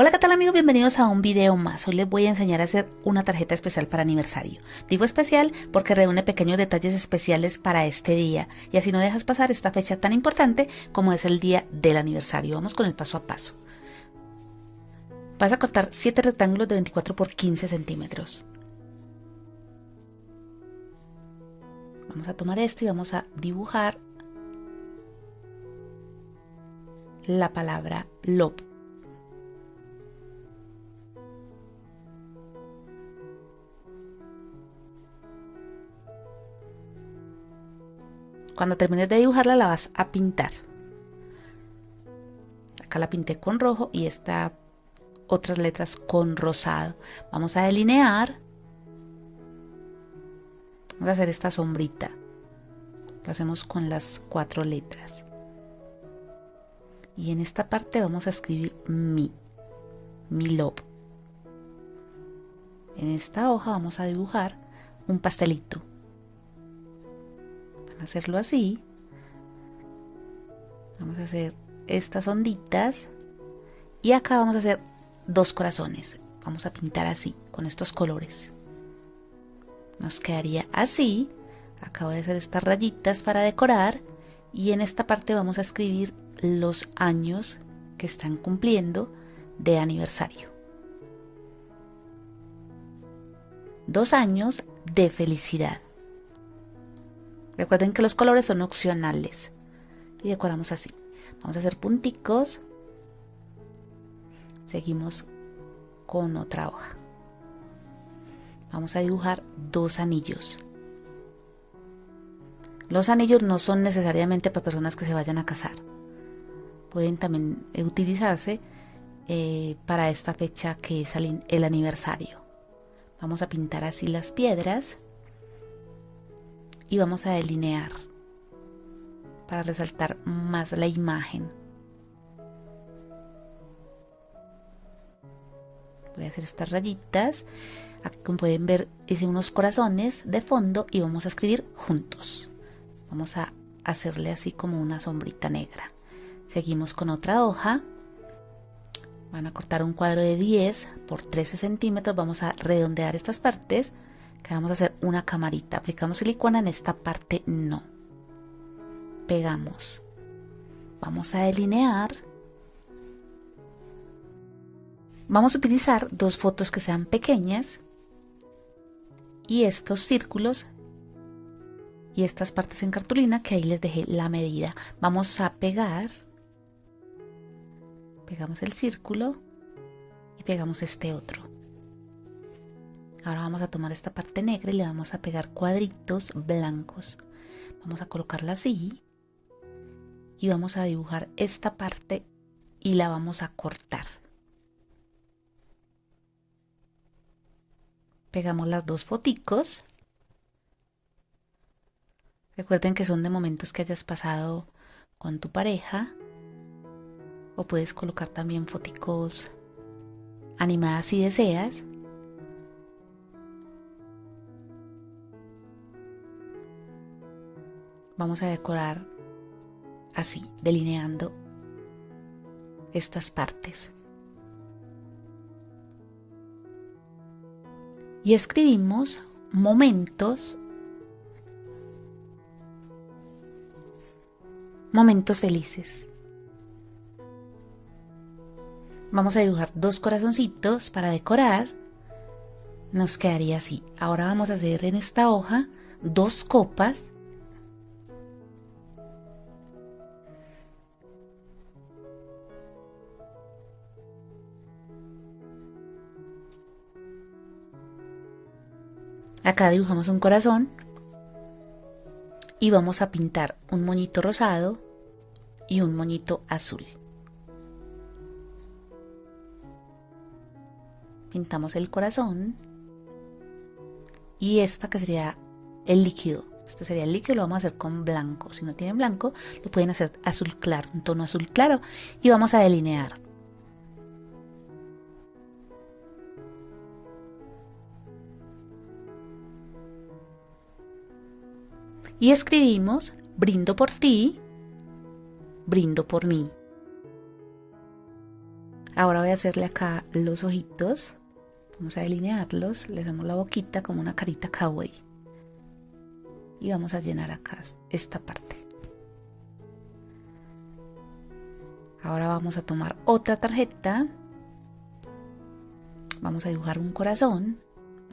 Hola qué tal amigos, bienvenidos a un video más. Hoy les voy a enseñar a hacer una tarjeta especial para aniversario. Digo especial porque reúne pequeños detalles especiales para este día y así no dejas pasar esta fecha tan importante como es el día del aniversario. Vamos con el paso a paso. Vas a cortar 7 rectángulos de 24 por 15 centímetros. Vamos a tomar este y vamos a dibujar la palabra love Cuando termines de dibujarla la vas a pintar. Acá la pinté con rojo y esta otras letras con rosado. Vamos a delinear. Vamos a hacer esta sombrita. Lo hacemos con las cuatro letras. Y en esta parte vamos a escribir mi, mi love. En esta hoja vamos a dibujar un pastelito hacerlo así. Vamos a hacer estas onditas. Y acá vamos a hacer dos corazones. Vamos a pintar así, con estos colores. Nos quedaría así. Acabo de hacer estas rayitas para decorar. Y en esta parte vamos a escribir los años que están cumpliendo de aniversario. Dos años de felicidad. Recuerden que los colores son opcionales. Y decoramos así. Vamos a hacer punticos. Seguimos con otra hoja. Vamos a dibujar dos anillos. Los anillos no son necesariamente para personas que se vayan a casar. Pueden también utilizarse eh, para esta fecha que es el aniversario. Vamos a pintar así las piedras y vamos a delinear para resaltar más la imagen. Voy a hacer estas rayitas. Como pueden ver hice unos corazones de fondo y vamos a escribir juntos. Vamos a hacerle así como una sombrita negra. Seguimos con otra hoja. Van a cortar un cuadro de 10 por 13 centímetros. Vamos a redondear estas partes vamos a hacer una camarita. Aplicamos silicona en esta parte, no. Pegamos. Vamos a delinear. Vamos a utilizar dos fotos que sean pequeñas y estos círculos y estas partes en cartulina que ahí les dejé la medida. Vamos a pegar, pegamos el círculo y pegamos este otro. Ahora vamos a tomar esta parte negra y le vamos a pegar cuadritos blancos. Vamos a colocarla así. Y vamos a dibujar esta parte y la vamos a cortar. Pegamos las dos foticos. Recuerden que son de momentos que hayas pasado con tu pareja. O puedes colocar también foticos animadas si deseas. Vamos a decorar así, delineando estas partes. Y escribimos momentos, momentos felices. Vamos a dibujar dos corazoncitos para decorar. Nos quedaría así. Ahora vamos a hacer en esta hoja dos copas Acá dibujamos un corazón y vamos a pintar un moñito rosado y un moñito azul. Pintamos el corazón y esta que sería el líquido. Este sería el líquido, lo vamos a hacer con blanco. Si no tienen blanco, lo pueden hacer azul claro, un tono azul claro. Y vamos a delinear. Y escribimos brindo por ti, brindo por mí. Ahora voy a hacerle acá los ojitos. Vamos a delinearlos. Le damos la boquita como una carita kawaii. Y vamos a llenar acá esta parte. Ahora vamos a tomar otra tarjeta. Vamos a dibujar un corazón.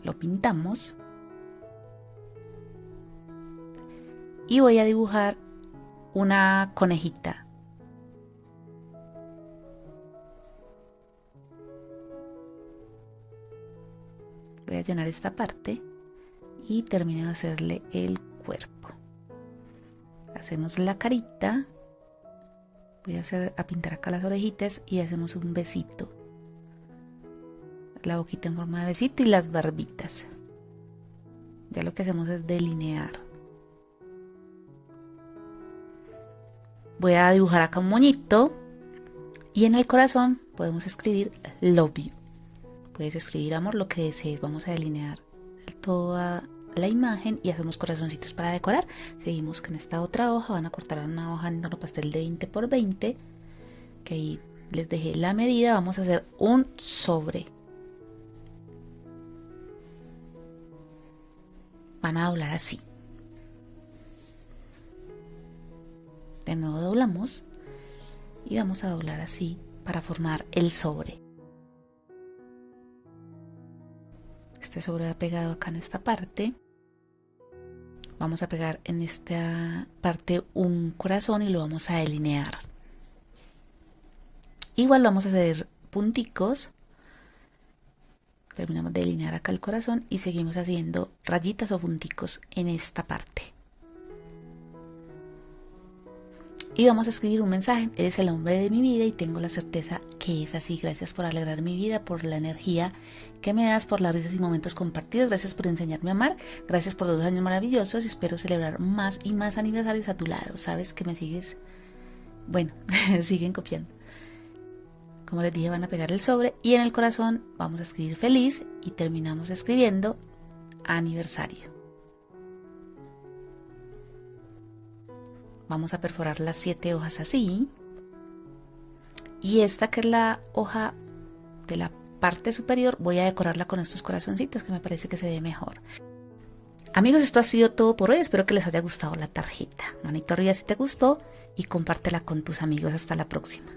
Lo pintamos. Y voy a dibujar una conejita. Voy a llenar esta parte y termino de hacerle el cuerpo. Hacemos la carita. Voy a hacer a pintar acá las orejitas y hacemos un besito. La boquita en forma de besito y las barbitas. Ya lo que hacemos es delinear voy a dibujar acá un moñito y en el corazón podemos escribir love you Puedes escribir amor, lo que desees. Vamos a delinear toda la imagen y hacemos corazoncitos para decorar. Seguimos con esta otra hoja. Van a cortar una hoja en tono pastel de 20 por 20. Que ahí les dejé la medida. Vamos a hacer un sobre. Van a doblar así. De nuevo doblamos y vamos a doblar así para formar el sobre. este sobre ha pegado acá en esta parte. Vamos a pegar en esta parte un corazón y lo vamos a delinear. Igual vamos a hacer punticos. Terminamos de delinear acá el corazón y seguimos haciendo rayitas o punticos en esta parte y vamos a escribir un mensaje. Eres el hombre de mi vida y tengo la certeza que es así. Gracias por alegrar mi vida, por la energía que me das, por las risas y momentos compartidos. Gracias por enseñarme a amar. Gracias por dos años maravillosos y espero celebrar más y más aniversarios a tu lado. Sabes que me sigues. Bueno, siguen copiando. Como les dije, van a pegar el sobre y en el corazón vamos a escribir feliz y terminamos escribiendo aniversario. Vamos a perforar las siete hojas así. Y esta que es la hoja de la parte superior voy a decorarla con estos corazoncitos que me parece que se ve mejor. Amigos esto ha sido todo por hoy. Espero que les haya gustado la tarjeta. Manito arriba si te gustó y compártela con tus amigos. Hasta la próxima